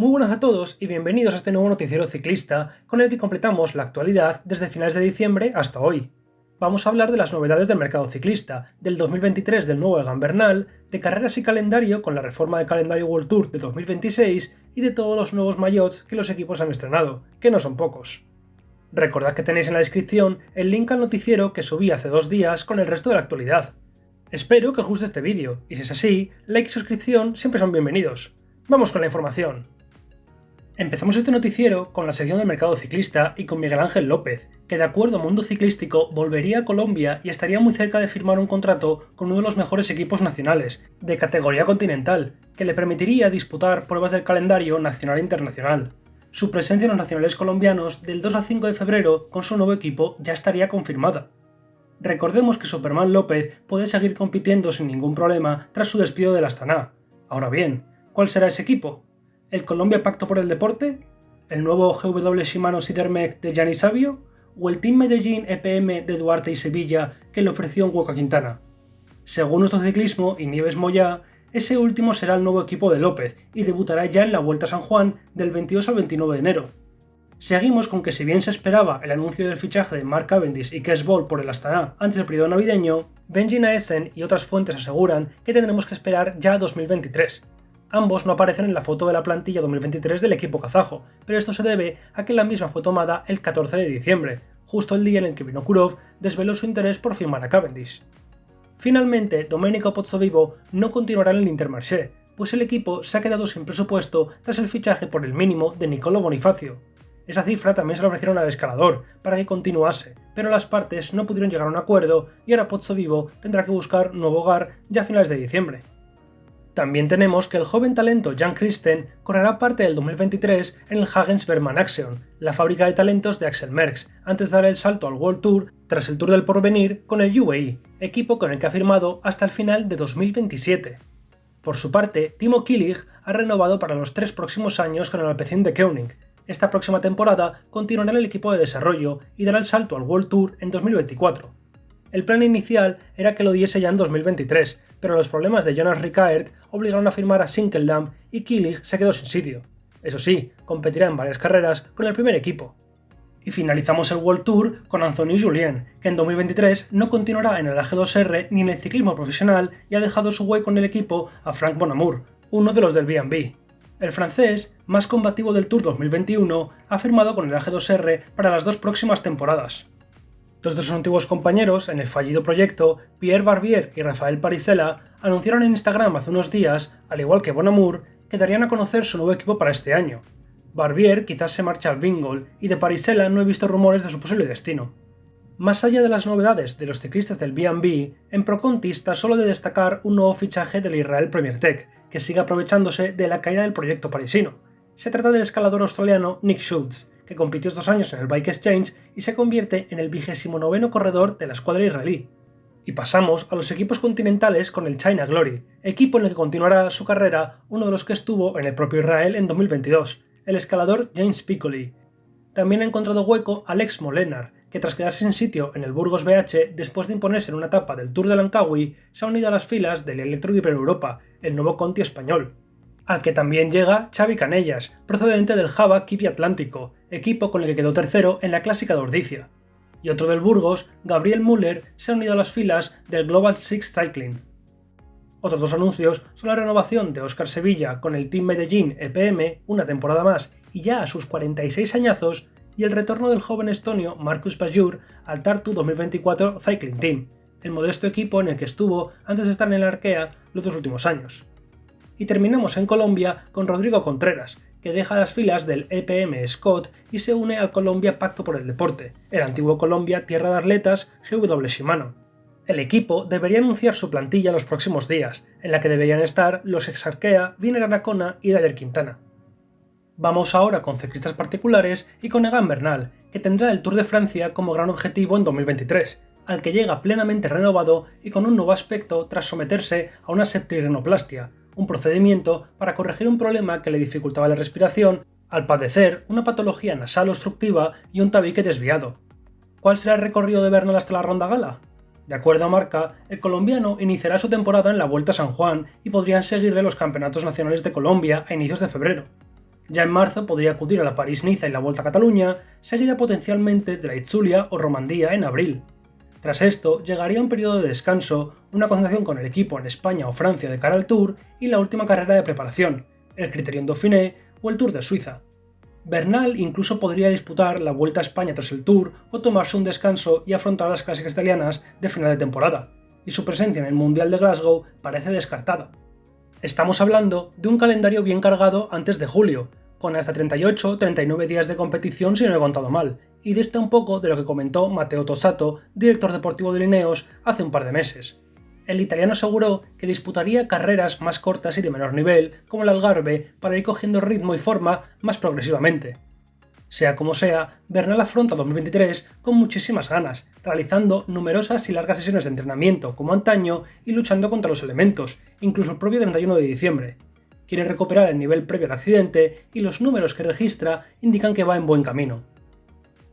Muy buenas a todos y bienvenidos a este nuevo noticiero ciclista con el que completamos la actualidad desde finales de diciembre hasta hoy. Vamos a hablar de las novedades del mercado ciclista, del 2023 del nuevo Egan Bernal, de carreras y calendario con la reforma del calendario World Tour de 2026 y de todos los nuevos maillots que los equipos han estrenado, que no son pocos. Recordad que tenéis en la descripción el link al noticiero que subí hace dos días con el resto de la actualidad. Espero que os guste este vídeo, y si es así, like y suscripción siempre son bienvenidos. Vamos con la información. Empezamos este noticiero con la sección del mercado ciclista y con Miguel Ángel López, que de acuerdo a Mundo Ciclístico volvería a Colombia y estaría muy cerca de firmar un contrato con uno de los mejores equipos nacionales, de categoría continental, que le permitiría disputar pruebas del calendario nacional e internacional. Su presencia en los nacionales colombianos del 2 al 5 de febrero con su nuevo equipo ya estaría confirmada. Recordemos que Superman López puede seguir compitiendo sin ningún problema tras su despido del Astana. Ahora bien, ¿cuál será ese equipo? El Colombia Pacto por el Deporte, el nuevo GW Shimano Sidermec de Gianni Savio o el Team Medellín EPM de Duarte y Sevilla que le ofreció un hueco Quintana. Según nuestro ciclismo y Nieves Moya, ese último será el nuevo equipo de López y debutará ya en la Vuelta a San Juan del 22 al 29 de enero. Seguimos con que si bien se esperaba el anuncio del fichaje de Mark Cavendish y Kes Ball por el Astana antes del periodo navideño, Benji Naesen y otras fuentes aseguran que tendremos que esperar ya a 2023, Ambos no aparecen en la foto de la plantilla 2023 del equipo kazajo, pero esto se debe a que la misma fue tomada el 14 de diciembre, justo el día en el que Vinokurov desveló su interés por firmar a Cavendish. Finalmente, Domenico Pozzovivo no continuará en el Intermarché, pues el equipo se ha quedado sin presupuesto tras el fichaje por el mínimo de Nicolo Bonifacio. Esa cifra también se la ofrecieron al escalador, para que continuase, pero las partes no pudieron llegar a un acuerdo y ahora Pozzovivo tendrá que buscar nuevo hogar ya a finales de diciembre. También tenemos que el joven talento Jan Christen correrá parte del 2023 en el Hagens Berman Action, la fábrica de talentos de Axel Merckx, antes de dar el salto al World Tour tras el Tour del Porvenir con el UAE, equipo con el que ha firmado hasta el final de 2027. Por su parte, Timo Killig ha renovado para los tres próximos años con el Alpecin de Koenig. Esta próxima temporada continuará en el equipo de desarrollo y dará el salto al World Tour en 2024. El plan inicial era que lo diese ya en 2023, pero los problemas de Jonas Rickaert obligaron a firmar a Sinkeldam y Killig se quedó sin sitio. Eso sí, competirá en varias carreras con el primer equipo. Y finalizamos el World Tour con Anthony Julien, que en 2023 no continuará en el AG2R ni en el ciclismo profesional y ha dejado su hueco en el equipo a Frank Bonamour, uno de los del B&B. El francés, más combativo del Tour 2021, ha firmado con el AG2R para las dos próximas temporadas. Dos de sus antiguos compañeros en el fallido proyecto, Pierre Barbier y Rafael Parisella, anunciaron en Instagram hace unos días, al igual que Bonamour, que darían a conocer su nuevo equipo para este año. Barbier quizás se marcha al Bingol y de Parisella no he visto rumores de su posible destino. Más allá de las novedades de los ciclistas del B&B, en Proconti está solo de destacar un nuevo fichaje del Israel Premier Tech, que sigue aprovechándose de la caída del proyecto parisino. Se trata del escalador australiano Nick Schultz, que compitió estos años en el Bike Exchange y se convierte en el vigésimo noveno corredor de la escuadra israelí. Y pasamos a los equipos continentales con el China Glory, equipo en el que continuará su carrera uno de los que estuvo en el propio Israel en 2022, el escalador James Piccoli. También ha encontrado hueco Alex Molenar, que tras quedarse sin sitio en el Burgos BH después de imponerse en una etapa del Tour de Langkawi, se ha unido a las filas del Electro Europa, el nuevo Conti español al que también llega Xavi Canellas, procedente del Java Kipi Atlántico, equipo con el que quedó tercero en la clásica de Ordicia. Y otro del Burgos, Gabriel Müller, se ha unido a las filas del Global Six Cycling. Otros dos anuncios son la renovación de Oscar Sevilla con el Team Medellín EPM una temporada más y ya a sus 46 añazos, y el retorno del joven estonio Marcus Pajur al Tartu 2024 Cycling Team, el modesto equipo en el que estuvo antes de estar en el Arkea los dos últimos años y terminamos en Colombia con Rodrigo Contreras, que deja las filas del EPM Scott y se une al Colombia Pacto por el Deporte, el antiguo Colombia Tierra de Atletas GW Shimano. El equipo debería anunciar su plantilla los próximos días, en la que deberían estar los Exarquea, Viner Anacona y Dayer Quintana. Vamos ahora con ciclistas particulares y con Egan Bernal, que tendrá el Tour de Francia como gran objetivo en 2023, al que llega plenamente renovado y con un nuevo aspecto tras someterse a una septirenoplastia, un procedimiento para corregir un problema que le dificultaba la respiración al padecer una patología nasal obstructiva y un tabique desviado. ¿Cuál será el recorrido de Bernal hasta la ronda gala? De acuerdo a Marca, el colombiano iniciará su temporada en la Vuelta a San Juan y podrían seguirle los campeonatos nacionales de Colombia a inicios de febrero. Ya en marzo podría acudir a la París-Niza y la Vuelta a Cataluña, seguida potencialmente de la Itzulia o Romandía en abril. Tras esto, llegaría un periodo de descanso, una concentración con el equipo en España o Francia de cara al Tour y la última carrera de preparación, el Criterion Dauphiné o el Tour de Suiza. Bernal incluso podría disputar la Vuelta a España tras el Tour o tomarse un descanso y afrontar las clásicas italianas de final de temporada, y su presencia en el Mundial de Glasgow parece descartada. Estamos hablando de un calendario bien cargado antes de julio, con hasta 38 39 días de competición si no he contado mal, y dista un poco de lo que comentó Matteo Tosato, director deportivo de Lineos, hace un par de meses. El italiano aseguró que disputaría carreras más cortas y de menor nivel, como el Algarve, para ir cogiendo ritmo y forma más progresivamente. Sea como sea, Bernal afronta 2023 con muchísimas ganas, realizando numerosas y largas sesiones de entrenamiento como antaño y luchando contra los elementos, incluso el propio 31 de diciembre, quiere recuperar el nivel previo al accidente y los números que registra indican que va en buen camino.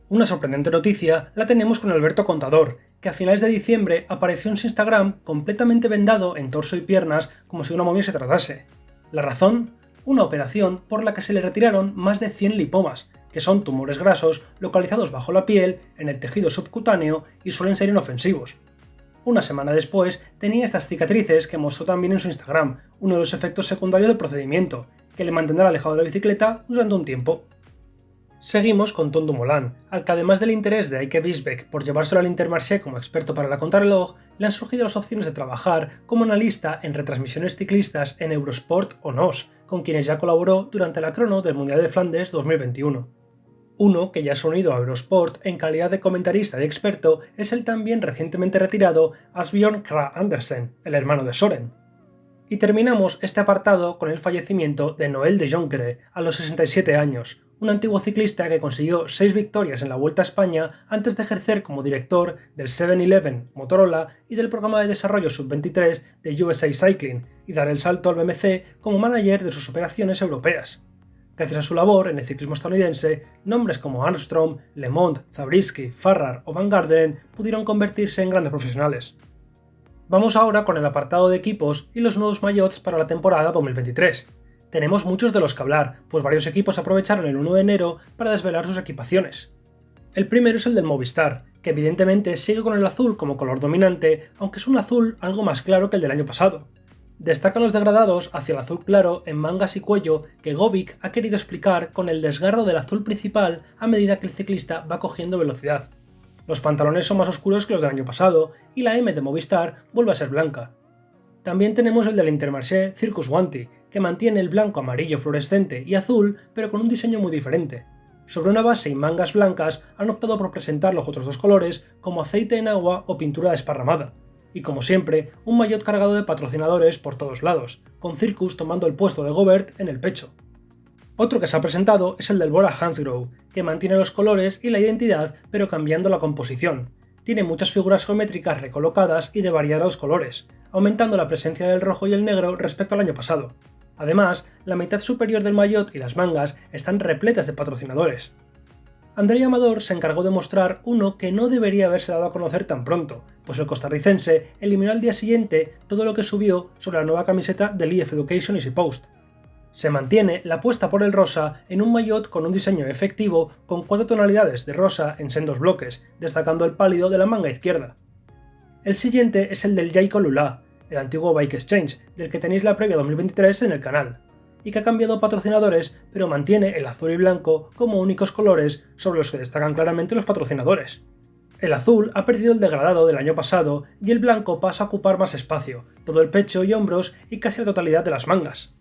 Una sorprendente noticia la tenemos con Alberto Contador, que a finales de diciembre apareció en su Instagram completamente vendado en torso y piernas como si una momia se tratase. ¿La razón? Una operación por la que se le retiraron más de 100 lipomas, que son tumores grasos localizados bajo la piel, en el tejido subcutáneo y suelen ser inofensivos. Una semana después tenía estas cicatrices que mostró también en su Instagram, uno de los efectos secundarios del procedimiento, que le mantendrá alejado de la bicicleta durante un tiempo. Seguimos con Tom Dumoulin, al que además del interés de Eike Wiesbeck por llevárselo al Intermarché como experto para la contrarreloj, le han surgido las opciones de trabajar como analista en retransmisiones ciclistas en Eurosport o NOS, con quienes ya colaboró durante la crono del Mundial de Flandes 2021. Uno que ya ha unido a Eurosport en calidad de comentarista y experto es el también recientemente retirado Asbjørn Kra Andersen, el hermano de Soren. Y terminamos este apartado con el fallecimiento de Noel de Jonkere a los 67 años, un antiguo ciclista que consiguió 6 victorias en la Vuelta a España antes de ejercer como director del 7-Eleven Motorola y del programa de desarrollo sub-23 de USA Cycling y dar el salto al BMC como manager de sus operaciones europeas. Gracias a su labor en el ciclismo estadounidense, nombres como Armstrong, LeMond, Zabriskie, Farrar o Van Garderen pudieron convertirse en grandes profesionales. Vamos ahora con el apartado de equipos y los nuevos maillots para la temporada 2023. Tenemos muchos de los que hablar, pues varios equipos aprovecharon el 1 de enero para desvelar sus equipaciones. El primero es el del Movistar, que evidentemente sigue con el azul como color dominante, aunque es un azul algo más claro que el del año pasado. Destacan los degradados hacia el azul claro en mangas y cuello que Govik ha querido explicar con el desgarro del azul principal a medida que el ciclista va cogiendo velocidad. Los pantalones son más oscuros que los del año pasado y la M de Movistar vuelve a ser blanca. También tenemos el del Intermarché Circus Wanty, que mantiene el blanco amarillo fluorescente y azul pero con un diseño muy diferente. Sobre una base y mangas blancas han optado por presentar los otros dos colores como aceite en agua o pintura desparramada, y como siempre, un maillot cargado de patrocinadores por todos lados, con Circus tomando el puesto de Gobert en el pecho. Otro que se ha presentado es el del Bora Hansgrohe, que mantiene los colores y la identidad pero cambiando la composición. Tiene muchas figuras geométricas recolocadas y de variados colores, aumentando la presencia del rojo y el negro respecto al año pasado. Además, la mitad superior del maillot y las mangas están repletas de patrocinadores. André Amador se encargó de mostrar uno que no debería haberse dado a conocer tan pronto, pues el costarricense eliminó al día siguiente todo lo que subió sobre la nueva camiseta del EF Education Easy Post. Se mantiene la apuesta por el rosa en un maillot con un diseño efectivo con cuatro tonalidades de rosa en sendos bloques, destacando el pálido de la manga izquierda. El siguiente es el del Jaiko Lula, el antiguo Bike Exchange, del que tenéis la previa 2023 en el canal y que ha cambiado patrocinadores, pero mantiene el azul y blanco como únicos colores sobre los que destacan claramente los patrocinadores. El azul ha perdido el degradado del año pasado y el blanco pasa a ocupar más espacio, todo el pecho y hombros y casi la totalidad de las mangas.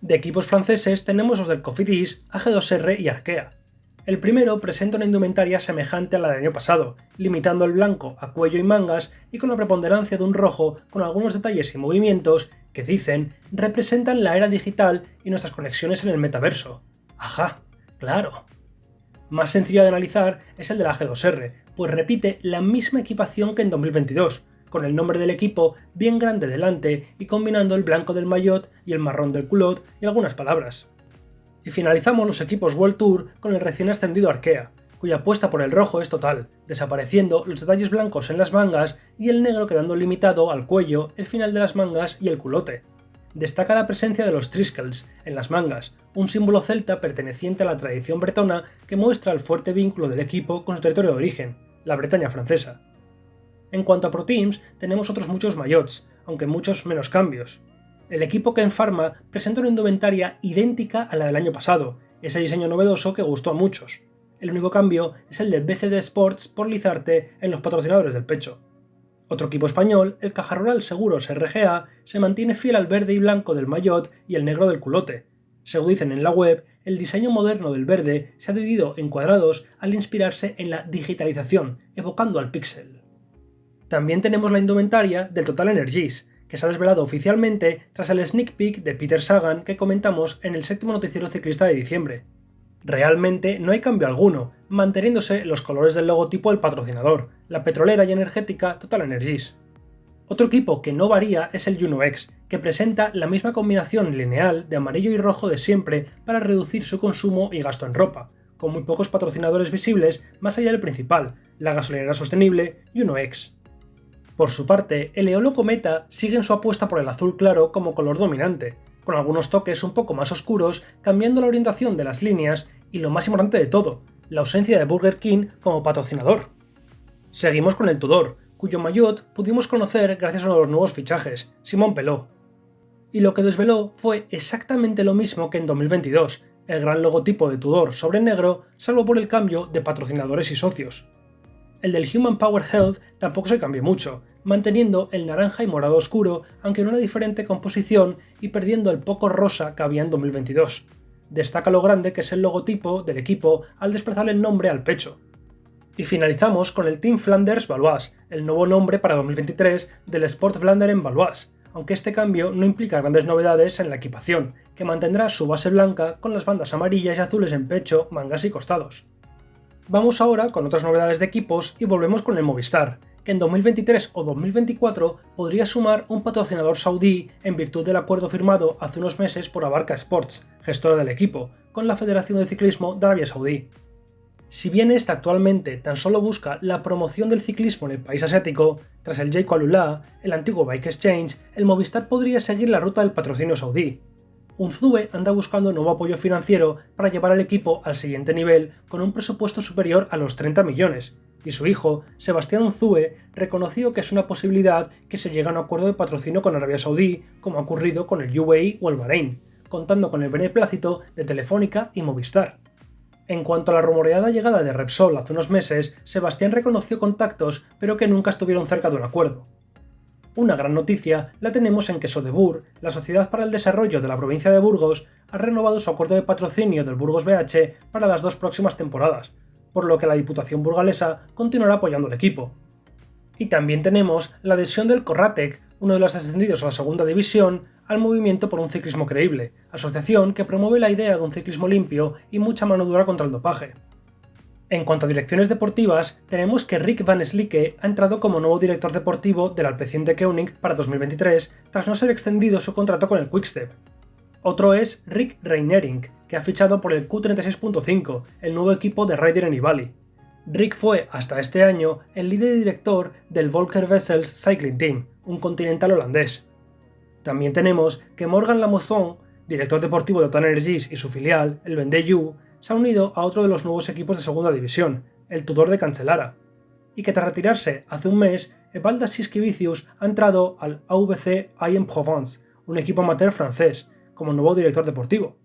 De equipos franceses tenemos los del Cofidis, AG2R y Arkea. El primero presenta una indumentaria semejante a la del año pasado, limitando el blanco a cuello y mangas y con la preponderancia de un rojo con algunos detalles y movimientos que dicen representan la era digital y nuestras conexiones en el metaverso. Ajá, claro. Más sencillo de analizar es el de la G2R, pues repite la misma equipación que en 2022, con el nombre del equipo bien grande delante y combinando el blanco del maillot y el marrón del culot y algunas palabras. Y finalizamos los equipos World Tour con el recién ascendido Arkea, cuya apuesta por el rojo es total, desapareciendo los detalles blancos en las mangas y el negro quedando limitado al cuello, el final de las mangas y el culote. Destaca la presencia de los triskells en las mangas, un símbolo celta perteneciente a la tradición bretona que muestra el fuerte vínculo del equipo con su territorio de origen, la Bretaña francesa. En cuanto a Pro Teams, tenemos otros muchos maillots, aunque muchos menos cambios. El equipo Ken Pharma presenta una indumentaria idéntica a la del año pasado, ese diseño novedoso que gustó a muchos. El único cambio es el de BCD Sports por Lizarte en los patrocinadores del pecho. Otro equipo español, el Caja Rural Seguros RGA, se mantiene fiel al verde y blanco del maillot y el negro del culote. Según dicen en la web, el diseño moderno del verde se ha dividido en cuadrados al inspirarse en la digitalización, evocando al pixel. También tenemos la indumentaria del Total Energies, que se ha desvelado oficialmente tras el sneak peek de Peter Sagan que comentamos en el séptimo noticiero ciclista de diciembre. Realmente no hay cambio alguno, manteniéndose los colores del logotipo del patrocinador, la petrolera y energética Total Energies. Otro equipo que no varía es el Juno X, que presenta la misma combinación lineal de amarillo y rojo de siempre para reducir su consumo y gasto en ropa, con muy pocos patrocinadores visibles más allá del principal, la gasolinera sostenible Juno X. Por su parte, el Eolo Cometa sigue en su apuesta por el azul claro como color dominante, con algunos toques un poco más oscuros, cambiando la orientación de las líneas y lo más importante de todo, la ausencia de Burger King como patrocinador. Seguimos con el Tudor, cuyo maillot pudimos conocer gracias a los nuevos fichajes, Simón Peló. Y lo que desveló fue exactamente lo mismo que en 2022, el gran logotipo de Tudor sobre negro, salvo por el cambio de patrocinadores y socios. El del Human Power Health tampoco se cambió mucho, manteniendo el naranja y morado oscuro, aunque en una diferente composición y perdiendo el poco rosa que había en 2022. Destaca lo grande que es el logotipo del equipo al desplazar el nombre al pecho. Y finalizamos con el Team Flanders Valois, el nuevo nombre para 2023 del Sport Flander en Valois, aunque este cambio no implica grandes novedades en la equipación, que mantendrá su base blanca con las bandas amarillas y azules en pecho, mangas y costados. Vamos ahora con otras novedades de equipos y volvemos con el Movistar, que en 2023 o 2024 podría sumar un patrocinador saudí en virtud del acuerdo firmado hace unos meses por Abarca Sports, gestora del equipo, con la Federación de Ciclismo de Arabia Saudí. Si bien esta actualmente tan solo busca la promoción del ciclismo en el país asiático, tras el Jayco Alula, el antiguo Bike Exchange, el Movistar podría seguir la ruta del patrocinio saudí, Unzue anda buscando nuevo apoyo financiero para llevar al equipo al siguiente nivel con un presupuesto superior a los 30 millones, y su hijo, Sebastián Unzue, reconoció que es una posibilidad que se llegue a un acuerdo de patrocinio con Arabia Saudí, como ha ocurrido con el UAE o el Bahrein, contando con el beneplácito de Telefónica y Movistar. En cuanto a la rumoreada llegada de Repsol hace unos meses, Sebastián reconoció contactos, pero que nunca estuvieron cerca de un acuerdo. Una gran noticia la tenemos en que Sodebur, la Sociedad para el Desarrollo de la provincia de Burgos, ha renovado su acuerdo de patrocinio del Burgos BH para las dos próximas temporadas, por lo que la Diputación burgalesa continuará apoyando al equipo. Y también tenemos la adhesión del Corratec, uno de los ascendidos a la segunda división, al Movimiento por un Ciclismo Creíble, asociación que promueve la idea de un ciclismo limpio y mucha mano dura contra el dopaje. En cuanto a direcciones deportivas, tenemos que Rick Van Slicke ha entrado como nuevo director deportivo del Alpecin Koenig para 2023 tras no ser extendido su contrato con el Quickstep. Otro es Rick Reinering, que ha fichado por el Q36.5, el nuevo equipo de Ryder Valley. Rick fue, hasta este año, el líder y director del Volker Wessels Cycling Team, un continental holandés. También tenemos que Morgan Lamozon, director deportivo de Total Energies y su filial, el Vendée se ha unido a otro de los nuevos equipos de segunda división, el Tudor de Cancelara, y que tras retirarse hace un mes, Evalda Siskivicius ha entrado al AVC IM Provence, un equipo amateur francés, como nuevo director deportivo.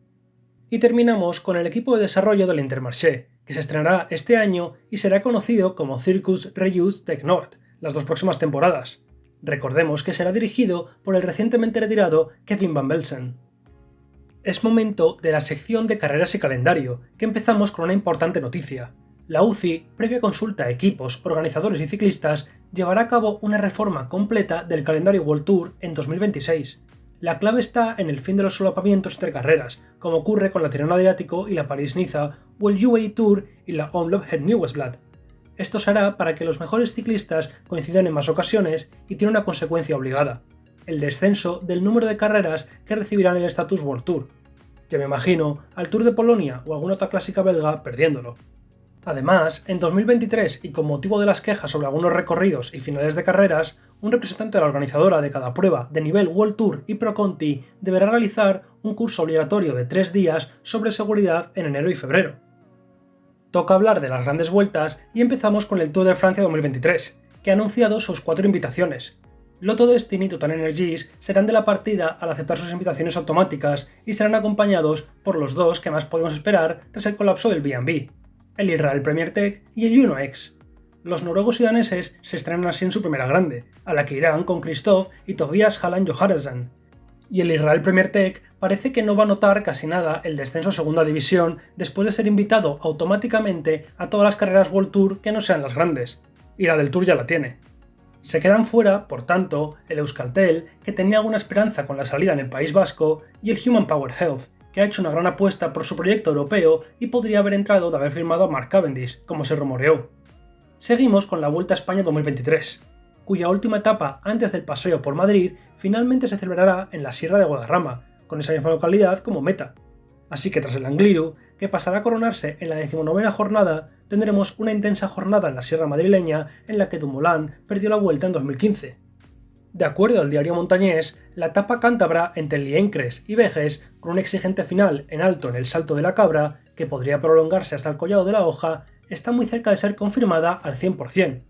Y terminamos con el equipo de desarrollo del Intermarché, que se estrenará este año y será conocido como Circus Reuse Tech Nord, las dos próximas temporadas. Recordemos que será dirigido por el recientemente retirado Kevin Van Belsen es momento de la sección de carreras y calendario, que empezamos con una importante noticia. La UCI, previa consulta a equipos, organizadores y ciclistas, llevará a cabo una reforma completa del calendario World Tour en 2026. La clave está en el fin de los solapamientos entre carreras, como ocurre con la Tirana Adriático y la París-Niza, o el UAE Tour y la Omloop Het Nieuwsblad. Esto se hará para que los mejores ciclistas coincidan en más ocasiones y tiene una consecuencia obligada, el descenso del número de carreras que recibirán el status World Tour, ya me imagino al Tour de Polonia o alguna otra clásica belga perdiéndolo. Además, en 2023 y con motivo de las quejas sobre algunos recorridos y finales de carreras, un representante de la organizadora de cada prueba de nivel World Tour y Pro Conti deberá realizar un curso obligatorio de tres días sobre seguridad en enero y febrero. Toca hablar de las grandes vueltas y empezamos con el Tour de Francia 2023, que ha anunciado sus cuatro invitaciones. Loto Destiny y Total Energies serán de la partida al aceptar sus invitaciones automáticas y serán acompañados por los dos que más podemos esperar tras el colapso del B&B, el Israel Premier Tech y el UnoX. Los noruegos y daneses se estrenan así en su primera grande, a la que irán con Christoph y Tobias Halland Johannesson. Y el Israel Premier Tech parece que no va a notar casi nada el descenso a segunda división después de ser invitado automáticamente a todas las carreras World Tour que no sean las grandes, y la del Tour ya la tiene. Se quedan fuera, por tanto, el Euskaltel, que tenía alguna esperanza con la salida en el País Vasco, y el Human Power Health, que ha hecho una gran apuesta por su proyecto europeo y podría haber entrado de haber firmado a Mark Cavendish, como se rumoreó. Seguimos con la Vuelta a España 2023, cuya última etapa antes del paseo por Madrid finalmente se celebrará en la Sierra de Guadarrama, con esa misma localidad como meta. Así que tras el Angliru, que pasará a coronarse en la decimonovena jornada, tendremos una intensa jornada en la Sierra madrileña en la que Dumoulin perdió la vuelta en 2015, de acuerdo al diario montañés, la etapa cántabra entre Liencres y Vejes, con un exigente final en alto en el Salto de la Cabra, que podría prolongarse hasta el Collado de la Hoja, está muy cerca de ser confirmada al 100%.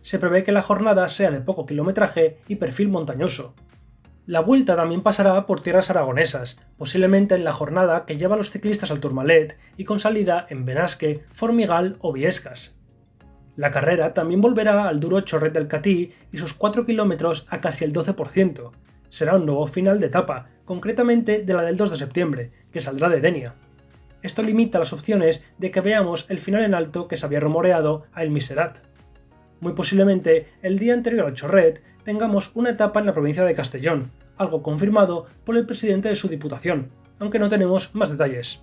Se prevé que la jornada sea de poco kilometraje y perfil montañoso. La vuelta también pasará por tierras aragonesas, posiblemente en la jornada que lleva a los ciclistas al Tourmalet y con salida en Benasque, Formigal o Viescas. La carrera también volverá al duro Chorret del Catí y sus 4 kilómetros a casi el 12%. Será un nuevo final de etapa, concretamente de la del 2 de septiembre, que saldrá de Denia. Esto limita las opciones de que veamos el final en alto que se había rumoreado a El Miserat. Muy posiblemente, el día anterior al Chorret, tengamos una etapa en la provincia de Castellón, algo confirmado por el presidente de su diputación, aunque no tenemos más detalles.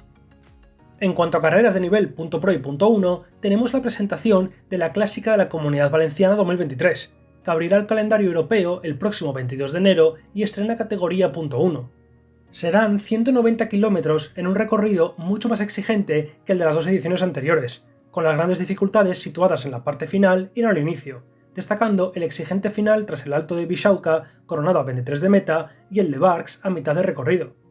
En cuanto a carreras de nivel .pro y .1, tenemos la presentación de la Clásica de la Comunidad Valenciana 2023, que abrirá el calendario europeo el próximo 22 de enero y estrena categoría .1. Serán 190 kilómetros en un recorrido mucho más exigente que el de las dos ediciones anteriores, con las grandes dificultades situadas en la parte final y no al inicio, destacando el exigente final tras el Alto de Bishauca, coronado a 23 de meta, y el de Barks a mitad de recorrido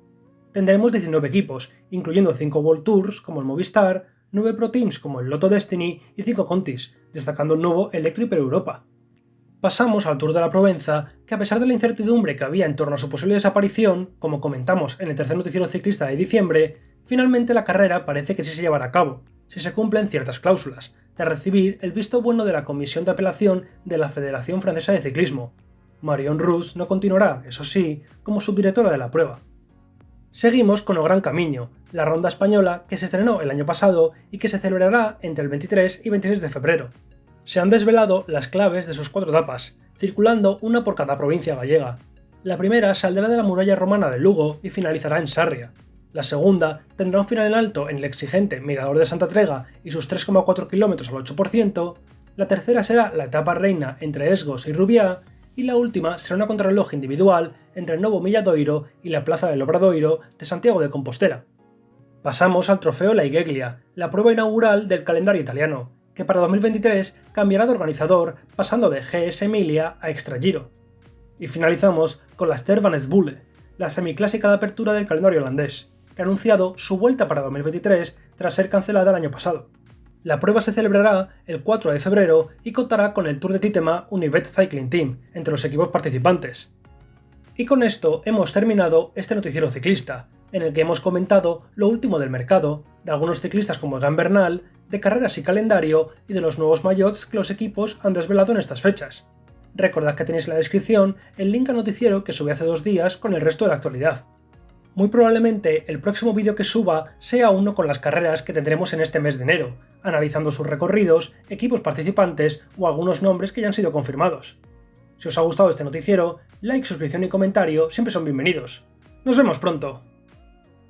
tendremos 19 equipos, incluyendo 5 World Tours como el Movistar, 9 Pro Teams como el Lotto Destiny y 5 Contis, destacando el nuevo Electro Hyper Europa. Pasamos al Tour de la Provenza, que a pesar de la incertidumbre que había en torno a su posible desaparición, como comentamos en el tercer noticiero ciclista de diciembre, finalmente la carrera parece que sí se llevará a cabo, si se cumplen ciertas cláusulas, de recibir el visto bueno de la Comisión de Apelación de la Federación Francesa de Ciclismo. Marion Rousse no continuará, eso sí, como subdirectora de la prueba. Seguimos con el Gran Camino, la ronda española que se estrenó el año pasado y que se celebrará entre el 23 y 26 de febrero. Se han desvelado las claves de sus cuatro etapas, circulando una por cada provincia gallega. La primera saldrá de la muralla romana de Lugo y finalizará en Sarria. La segunda tendrá un final en alto en el exigente Mirador de Santa Trega y sus 3,4 km al 8%. La tercera será la etapa reina entre Esgos y Rubiá y la última será una contrarreloj individual entre el Novo Milladoiro y la Plaza del Obradoiro de Santiago de Compostela. Pasamos al Trofeo La Igeglia, la prueba inaugural del calendario italiano, que para 2023 cambiará de organizador pasando de GS Emilia a Extra Giro. Y finalizamos con la Stervanes Bulle, la semiclásica de apertura del calendario holandés, ha anunciado su vuelta para 2023 tras ser cancelada el año pasado. La prueba se celebrará el 4 de febrero y contará con el Tour de Titema Unibet Cycling Team entre los equipos participantes. Y con esto hemos terminado este noticiero ciclista, en el que hemos comentado lo último del mercado, de algunos ciclistas como Egan Bernal, de carreras y calendario y de los nuevos maillots que los equipos han desvelado en estas fechas. Recordad que tenéis en la descripción el link al noticiero que subí hace dos días con el resto de la actualidad. Muy probablemente el próximo vídeo que suba sea uno con las carreras que tendremos en este mes de enero, analizando sus recorridos, equipos participantes o algunos nombres que ya han sido confirmados. Si os ha gustado este noticiero, like, suscripción y comentario siempre son bienvenidos. ¡Nos vemos pronto!